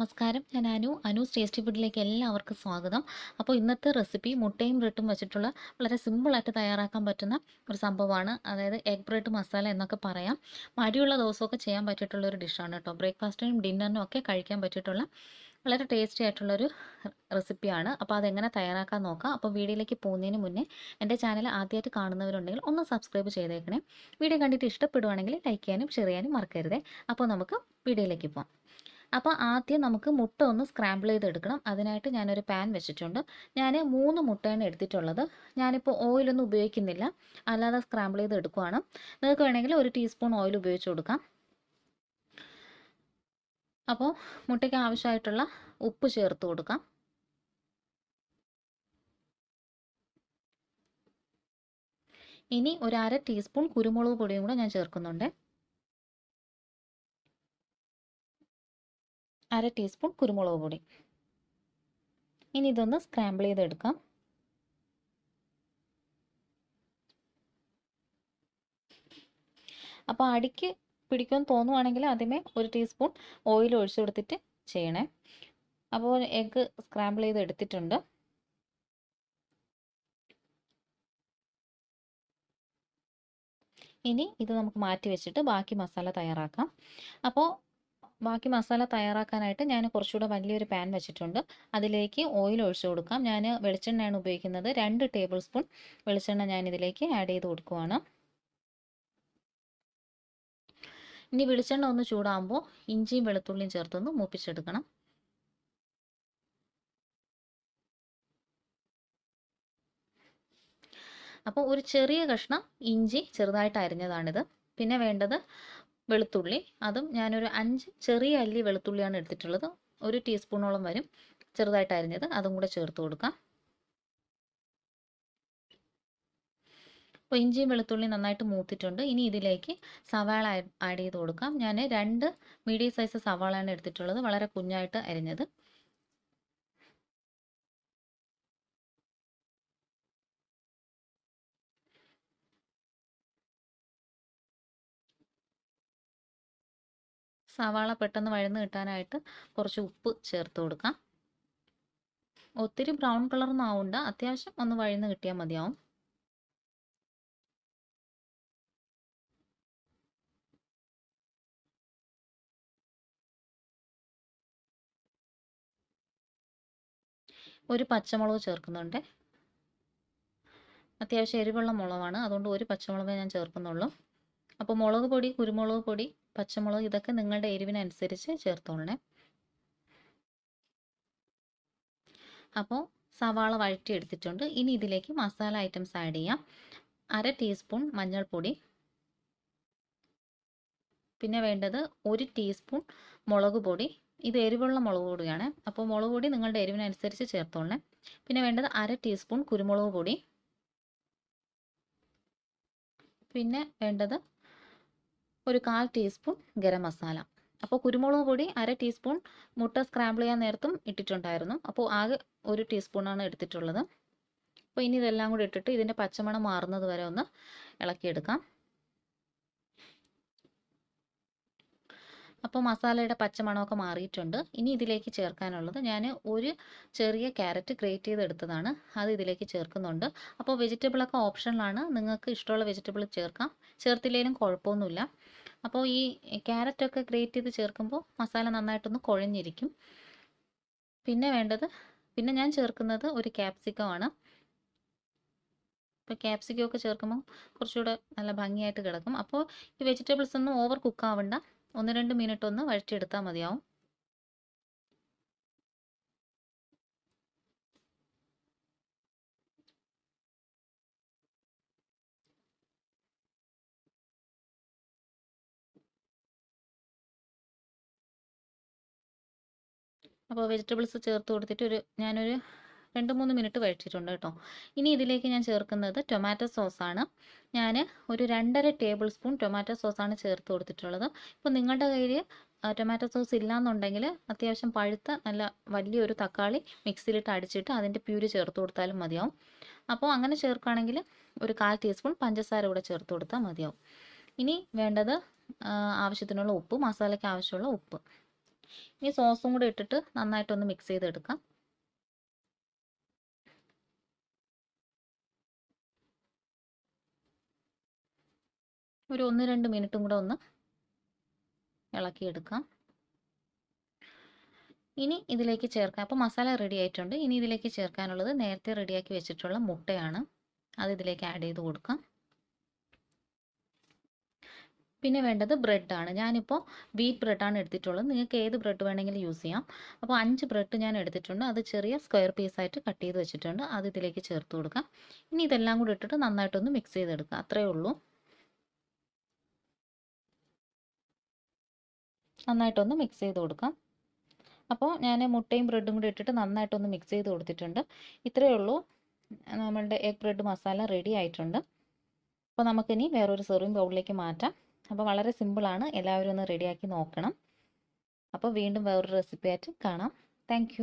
നമസ്കാരം. ഞാൻ അനു. അനൂസ് ടേസ്റ്റി ഫുഡിലേക്ക് എല്ലാവർക്കും സ്വാഗതം. അപ്പോൾ ഇന്നത്തെ റെസിപ്പി മുട്ടയും ബ്രെഡും വെച്ചിട്ടുള്ള വളരെ സിമ്പിളായിട്ട് തയ്യാറാക്കാൻ പറ്റുന്ന ഒരു സംഭവമാണ്. അതായത് എഗ് ബ്രെഡ് മസാല എന്നൊക്കെ പറയാം. മടിയുള്ള ദിവസമൊക്കെ ചെയ്യാൻ പറ്റിയിട്ടുള്ള ഒരു ഡിഷാണ് കേട്ടോ. ബ്രേക്ക്ഫാസ്റ്റിനും ഡിന്നറിനും ഒക്കെ കഴിക്കാൻ പറ്റിയിട്ടുള്ള വളരെ ടേസ്റ്റി ആയിട്ടുള്ളൊരു റെസിപ്പിയാണ് അപ്പോൾ അതെങ്ങനെ തയ്യാറാക്കാൻ നോക്കാം. അപ്പോൾ വീഡിയോയിലേക്ക് പോകുന്നതിന് മുന്നേ എന്റെ ചാനൽ ആദ്യമായിട്ട് കാണുന്നവരുണ്ടെങ്കിൽ ഒന്ന് സബ്സ്ക്രൈബ് ചെയ്തേക്കണേ. വീഡിയോ കണ്ടിട്ട് ഇഷ്ടപ്പെടുവാണെങ്കിൽ ലൈക്ക് ചെയ്യാനും ഷെയർ ചെയ്യാനും മറക്കരുതേ. അപ്പോൾ നമുക്ക് വീഡിയോയിലേക്ക് പോകാം അപ്പോൾ ആദ്യം നമുക്ക് മുട്ട ഒന്ന് സ്ക്രാമ്പിൾ ചെയ്തെടുക്കണം. അതിനായിട്ട് ഞാനൊരു പാൻ വെച്ചിട്ടുണ്ട്. ഞാൻ മൂന്ന് മുട്ടയാണ് എടുത്തിട്ടുള്ളത്. ഞാനിപ്പോൾ ഓയിലൊന്നും ഉപയോഗിക്കുന്നില്ല. അല്ലാതെ സ്ക്രാമ്പിൾ ചെയ്ത് എടുക്കുവാണ്. നിങ്ങൾക്ക് വേണമെങ്കിൽ ഒരു ടീസ്പൂൺ ഓയിൽ ഉപയോഗിച്ച് കൊടുക്കാം. അപ്പോൾ മുട്ടയ്ക്ക് ആവശ്യമായിട്ടുള്ള ഉപ്പ് ചേർത്ത് കൊടുക്കാം. ഇനി ഒരു അര ടീസ്പൂൺ കുരുമുളക് പൊടിയും കൂടെ ഞാൻ ചേർക്കുന്നുണ്ട്. അര ടീസ്പൂൺ കുരുമുളക് പൊടി. ഇനി ഇതൊന്ന് സ്ക്രാമ്പിൾ ചെയ്തെടുക്കാം. അപ്പോൾ അടിക്ക് പിടിക്കുമെന്ന് തോന്നുവാണെങ്കിൽ ആദ്യമേ ഒരു ടീസ്പൂൺ ഓയിൽ ഒഴിച്ചു കൊടുത്തിട്ട് ചെയ്യണേ. അപ്പോൾ എഗ്ഗ് സ്ക്രാമ്പിൾ ചെയ്ത് എടുത്തിട്ടുണ്ട് ഇനി ഇത് നമുക്ക് മാറ്റി വെച്ചിട്ട് ബാക്കി മസാല തയ്യാറാക്കാം. അപ്പോൾ ബാക്കി മസാല തയ്യാറാക്കാനായിട്ട് ഞാൻ കുറച്ചുകൂടെ വലിയൊരു പാൻ വെച്ചിട്ടുണ്ട്. അതിലേക്ക് ഓയിൽ ഒഴിച്ചു കൊടുക്കാം. ഞാൻ വെളിച്ചെണ്ണയാണ് ഉപയോഗിക്കുന്നത്. രണ്ട് ടേബിൾ സ്പൂൺ വെളിച്ചെണ്ണ ഞാൻ ഇതിലേക്ക് ആഡ് ചെയ്ത് കൊടുക്കുവാണ്. ഇനി വെളിച്ചെണ്ണ ഒന്ന് ചൂടാകുമ്പോൾ ഇഞ്ചിയും വെളുത്തുള്ളിയും ചേർത്തൊന്ന് മൂപ്പിച്ചെടുക്കണം. അപ്പോൾ ഒരു ചെറിയ കഷ്ണം ഇഞ്ചി ചെറുതായിട്ട് അരിഞ്ഞതാണിത്. പിന്നെ വേണ്ടത് വെളുത്തുള്ളി. അതും ഞാനൊരു അഞ്ച് ചെറിയ അല്ലി വെളുത്തുള്ളിയാണ് എടുത്തിട്ടുള്ളത്. ഒരു ടീസ്പൂണോളം വരും. ചെറുതായിട്ട് അരിഞ്ഞത്. അതും കൂടെ ചേർത്ത് കൊടുക്കാം. അപ്പോൾ ഇഞ്ചിയും വെളുത്തുള്ളിയും നന്നായിട്ട് മൂത്തിട്ടുണ്ട്. ഇനി ഇതിലേക്ക് സവാള ആഡ് ചെയ്ത് കൊടുക്കാം. ഞാൻ രണ്ട് മീഡിയം സൈസ് സവാളയാണ് എടുത്തിട്ടുള്ളത്. വളരെ കുഞ്ഞായിട്ട് അരിഞ്ഞത്. സവാള പെട്ടെന്ന് വഴന്ന് കിട്ടാനായിട്ട് കുറച്ച് ഉപ്പ് ചേർത്ത് കൊടുക്കാം. ഒത്തിരി ബ്രൗൺ കളറൊന്നും ആവണ്ട. അത്യാവശ്യം ഒന്ന് വഴന്ന് കിട്ടിയാൽ മതിയാവും. ഒരു പച്ചമുളക് ചേർക്കുന്നുണ്ട്. അത്യാവശ്യം എരിവുള്ള മുളകാണ്. അതുകൊണ്ട് ഒരു പച്ചമുളക് ഞാൻ ചേർക്കുന്നുള്ളൂ. അപ്പോൾ മുളക് പൊടി കുരുമുളക് പൊടി പച്ചമുളക് ഇതൊക്കെ നിങ്ങളുടെ എരിവിനനുസരിച്ച് ചേർത്തോളണേ. അപ്പോൾ സവാള വഴറ്റി എടുത്തിട്ടുണ്ട് ഇനി ഇതിലേക്ക് മസാല ഐറ്റംസ് ആഡ് ചെയ്യാം. അര ടീസ്പൂൺ മഞ്ഞൾപ്പൊടി. പിന്നെ വേണ്ടത് ഒരു ടീസ്പൂൺ മുളക് പൊടി. ഇത് എരിവുള്ള മുളക് പൊടിയാണ്. അപ്പോൾ മുളക് പൊടി നിങ്ങളുടെ എരിവിനനുസരിച്ച് ചേർത്തോളണേ. പിന്നെ വേണ്ടത് അര ടീസ്പൂൺ കുരുമുളക് പൊടി. പിന്നെ വേണ്ടത് ഒരു കാൽ ടീസ്പൂൺ ഗരം മസാല. അപ്പോൾ കുരുമുളക് പൊടി അര ടീസ്പൂൺ മുട്ട സ്ക്രാമ്പിൾ ചെയ്യാൻ നേരത്തും ഇട്ടിട്ടുണ്ടായിരുന്നു. അപ്പോൾ ആകെ ഒരു ടീസ്പൂണാണ് എടുത്തിട്ടുള്ളത്. അപ്പോൾ ഇനി ഇതെല്ലാം കൂടി ഇട്ടിട്ട് ഇതിന്റെ പച്ചമണം മാറുന്നത് വരെ ഒന്ന് ഇളക്കിയെടുക്കാം. അപ്പോൾ മസാലയുടെ പച്ചമണമൊക്കെ മാറിയിട്ടുണ്ട്. ഇനി ഇതിലേക്ക് ചേർക്കാനുള്ളത് ഞാൻ ഒരു ചെറിയ ക്യാരറ്റ് ഗ്രേറ്റ് ചെയ്തെടുത്തതാണ്. അത് ഇതിലേക്ക് ചേർക്കുന്നുണ്ട്. അപ്പോൾ വെജിറ്റബിളൊക്കെ ഓപ്ഷനിലാണ്. നിങ്ങൾക്ക് ഇഷ്ടമുള്ള വെജിറ്റബിൾ ചേർക്കാം. ചേർത്തില്ലെങ്കിലും കുഴപ്പമൊന്നുമില്ല. അപ്പോൾ ഈ ക്യാരറ്റൊക്കെ ഗ്രേറ്റ് ചെയ്ത് ചേർക്കുമ്പോൾ മസാല നന്നായിട്ടൊന്ന് കുഴഞ്ഞിരിക്കും. പിന്നെ വേണ്ടത് പിന്നെ ഞാൻ ചേർക്കുന്നത് ഒരു ക്യാപ്സിക്കമാണ്. ഇപ്പോൾ ക്യാപ്സിക്കം ഒക്കെ ചേർക്കുമ്പോൾ കുറച്ചുകൂടെ നല്ല ഭംഗിയായിട്ട് കിടക്കും. അപ്പോൾ ഈ വെജിറ്റബിൾസ് ഒന്നും ഓവർ കുക്ക് ആവണ്ട ഒന്ന് രണ്ട് മിനിറ്റ് ഒന്ന് വഴറ്റിയെടുത്താൽ മതിയാവും. അപ്പോൾ വെജിറ്റബിൾസ് ചേർത്ത് കൊടുത്തിട്ട് ഒരു ഞാനൊരു രണ്ട് മൂന്ന് മിനിറ്റ് വഴിച്ചിട്ടുണ്ട് കേട്ടോ. ഇനി ഇതിലേക്ക് ഞാൻ ചേർക്കുന്നത് ടൊമാറ്റോ സോസാണ്. ഞാൻ ഒരു രണ്ടര ടേബിൾ സ്പൂൺ ടൊമാറ്റോ സോസാണ് ചേർത്ത് കൊടുത്തിട്ടുള്ളത്. ഇപ്പോൾ നിങ്ങളുടെ കയ്യിൽ ടൊമാറ്റോ സോസ് ഇല്ലയെന്നുണ്ടെങ്കിൽ അത്യാവശ്യം പഴുത്ത നല്ല വലിയൊരു തക്കാളി മിക്സിയിലിട്ട് അടിച്ചിട്ട് അതിന്റെ പ്യൂരി ചേർത്ത് കൊടുത്താലും മതിയാവും. അപ്പോൾ അങ്ങനെ ചേർക്കുകയാണെങ്കിൽ ഒരു കാൽ ടീസ്പൂൺ പഞ്ചസാര കൂടെ ചേർത്ത് കൊടുത്താൽ മതിയാവും. ഇനി വേണ്ടത് ആവശ്യത്തിനുള്ള ഉപ്പ് മസാലയ്ക്ക് ആവശ്യമുള്ള ഉപ്പ്. ഇനി സോസും കൂടെ ഇട്ടിട്ട് നന്നായിട്ടൊന്ന് മിക്സ് ചെയ്തെടുക്കാം. ഒരു ഒന്ന് രണ്ട് മിനിറ്റും കൂടെ ഒന്ന് ഇളക്കിയെടുക്കാം. ഇനി ഇതിലേക്ക് ചേർക്കാം അപ്പോൾ മസാല റെഡി ആയിട്ടുണ്ട്. ഇനി ഇതിലേക്ക് ചേർക്കാനുള്ളത് നേരത്തെ റെഡിയാക്കി വെച്ചിട്ടുള്ള മുട്ടയാണ്. അത് ഇതിലേക്ക് ആഡ് ചെയ്ത് കൊടുക്കാം. പിന്നെ വേണ്ടത് ബ്രെഡാണ് ഞാനിപ്പോൾ വീറ്റ് ബ്രെഡാണ് എടുത്തിട്ടുള്ളത്. നിങ്ങൾക്ക് ഏത് ബ്രെഡ് വേണമെങ്കിലും യൂസ് ചെയ്യാം. അപ്പോൾ അഞ്ച് ബ്രെഡ് ഞാൻ എടുത്തിട്ടുണ്ട്. അത് ചെറിയ സ്ക്വയർ പീസായിട്ട് കട്ട് ചെയ്ത് വെച്ചിട്ടുണ്ട്. അത് ഇതിലേക്ക് ചേർത്ത് കൊടുക്കാം. ഇനി ഇതെല്ലാം കൂടി ഇട്ടിട്ട് നന്നായിട്ടൊന്ന് മിക്സ് ചെയ്തെടുക്കുക. അത്രയേ ഉള്ളൂ. നന്നായിട്ടൊന്ന് മിക്സ് ചെയ്ത് കൊടുക്കാം. അപ്പോൾ ഞാൻ മുട്ടയും ബ്രെഡും കൂടി ഇട്ടിട്ട് നന്നായിട്ടൊന്ന് മിക്സ് ചെയ്ത് കൊടുത്തിട്ടുണ്ട്. ഇത്രയേ ഉള്ളൂ. നമ്മളുടെ എഗ് ബ്രെഡ് മസാല റെഡി ആയിട്ടുണ്ട്. അപ്പോൾ നമുക്കിനി വേറൊരു സെർവിങ് ബൗളിലേക്ക് മാറ്റാം. അപ്പോൾ വളരെ സിമ്പിളാണ് എല്ലാവരും ഒന്ന് റെഡിയാക്കി നോക്കണം. അപ്പോൾ വീണ്ടും വേറൊരു റെസിപ്പി ആയിട്ട് കാണാം. താങ്ക്